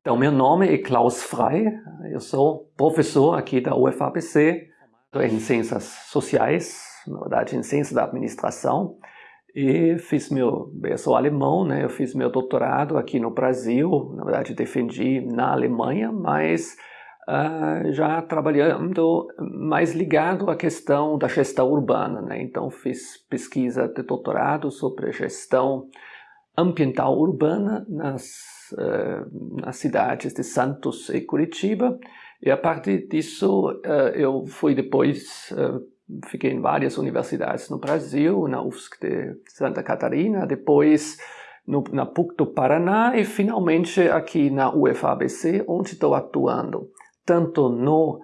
Então, meu nome é Klaus Frey, eu sou professor aqui da UFABC em Ciências Sociais, na verdade em Ciências da Administração, e fiz meu, eu sou alemão, né, eu fiz meu doutorado aqui no Brasil, na verdade defendi na Alemanha, mas uh, já trabalhando mais ligado à questão da gestão urbana, né, então fiz pesquisa de doutorado sobre gestão ambiental urbana nas uh, nas cidades de Santos e Curitiba. E a partir disso, uh, eu fui depois, fiquei em várias universidades no Brasil, na UFSC de Santa Catarina, depois no, na PUC do Paraná e finalmente aqui na UFABC, onde estou atuando tanto no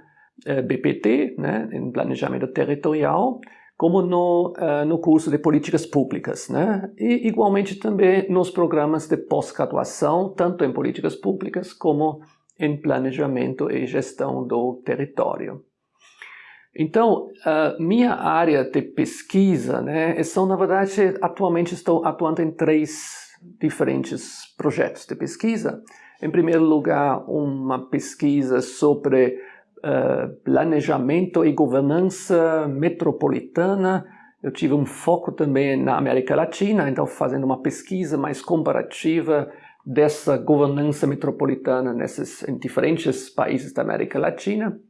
BPT, né, em planejamento territorial, como no, uh, no curso de políticas públicas, né? E igualmente também nos programas de pós-graduação, tanto em políticas públicas como em planejamento e gestão do território. Então, uh, minha área de pesquisa, né, são, na verdade, atualmente estou atuando em três diferentes projetos de pesquisa. Em primeiro lugar, uma pesquisa sobre eh, planejamento e governança metropolitana. Eu tive um foco também na América Latina, então fazendo uma pesquisa mais comparativa dessa governança metropolitana nesses, em diferentes países da América Latina.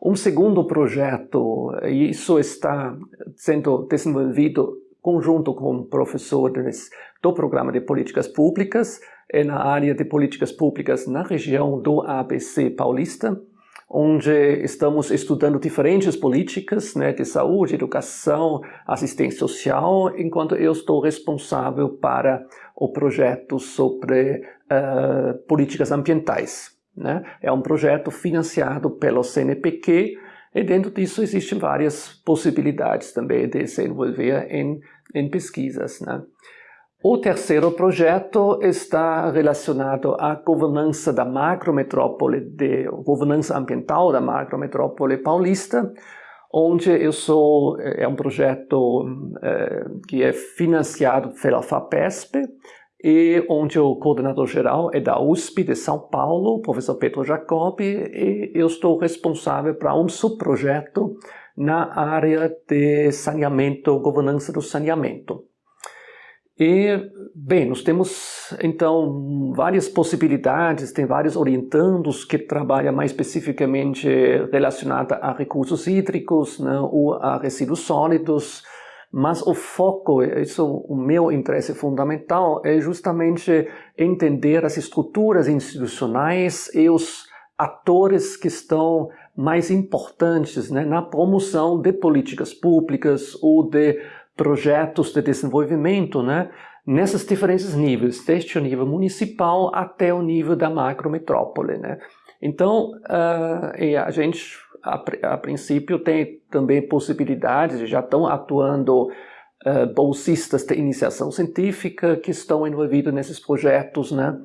Um segundo projeto, e isso está sendo desenvolvido conjunto com professores do programa de políticas públicas, é na área de políticas públicas na região do ABC paulista onde estamos estudando diferentes políticas né, de saúde, educação, assistência social, enquanto eu estou responsável para o projeto sobre uh, políticas ambientais. Né? É um projeto financiado pelo CNPq e dentro disso existem várias possibilidades também de se envolver em, em pesquisas. Né? O terceiro projeto está relacionado à governança da macrometrópole, de governança ambiental da macrometrópole paulista, onde eu sou, é, é um projeto é, que é financiado pela FAPESP e onde o coordenador geral é da USP de São Paulo, o professor Pedro Jacobi, e eu estou responsável para um subprojeto na área de saneamento, governança do saneamento. E, bem, nós temos então várias possibilidades, tem vários orientandos que trabalham mais especificamente relacionada a recursos hídricos né, ou a resíduos sólidos, mas o foco, isso o meu interesse fundamental, é justamente entender as estruturas institucionais e os atores que estão mais importantes né, na promoção de políticas públicas ou de projetos de desenvolvimento, né, nesses diferentes níveis, desde o nível municipal até o nível da macrometrópole, né. Então, uh, a gente, a, a, princípio, tem também possibilidades, já estão atuando uh, bolsistas de iniciação científica que estão envolvidos nesses projetos, né.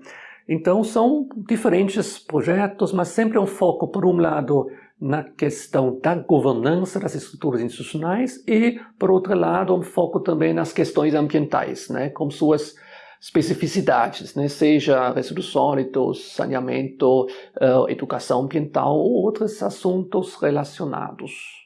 Então, são diferentes projetos, mas sempre um foco, por um lado, na questão da governança das estruturas institucionais e, por outro lado, um foco também nas questões ambientais, né, com suas especificidades, né, seja resíduos sólidos, saneamento, uh, educação ambiental ou outros assuntos relacionados.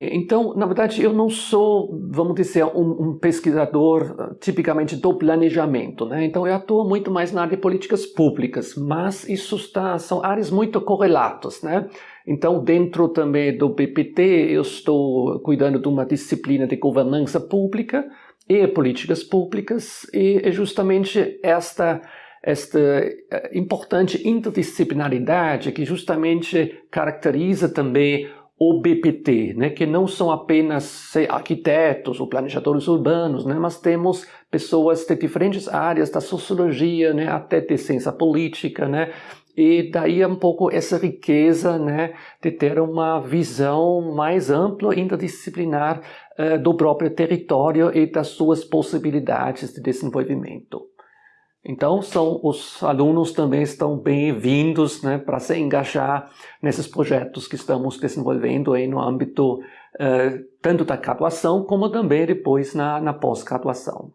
Então, na verdade, eu não sou, vamos dizer, um, um, pesquisador ah, tipicamente do planejamento, né? Então, eu atuo muito mais na área de políticas públicas, mas isso está, são áreas muito correlatas, né? Então, dentro também do BPT, eu estou cuidando de uma disciplina de governança pública e políticas públicas, e é justamente esta esta eh, importante interdisciplinaridade que justamente caracteriza também o BPT, né, que não são apenas arquitetos ou planejadores urbanos, né, mas temos pessoas de diferentes áreas da sociologia, né, até de ciência política, né, e daí um pouco essa riqueza né, de ter uma visão mais ampla, interdisciplinar uh, do próprio território e das suas possibilidades de desenvolvimento. Então, são, os alunos também estão bem-vindos né, para se engajar nesses projetos que estamos desenvolvendo aí no âmbito uh, tanto da graduação como também depois na, na pós-graduação.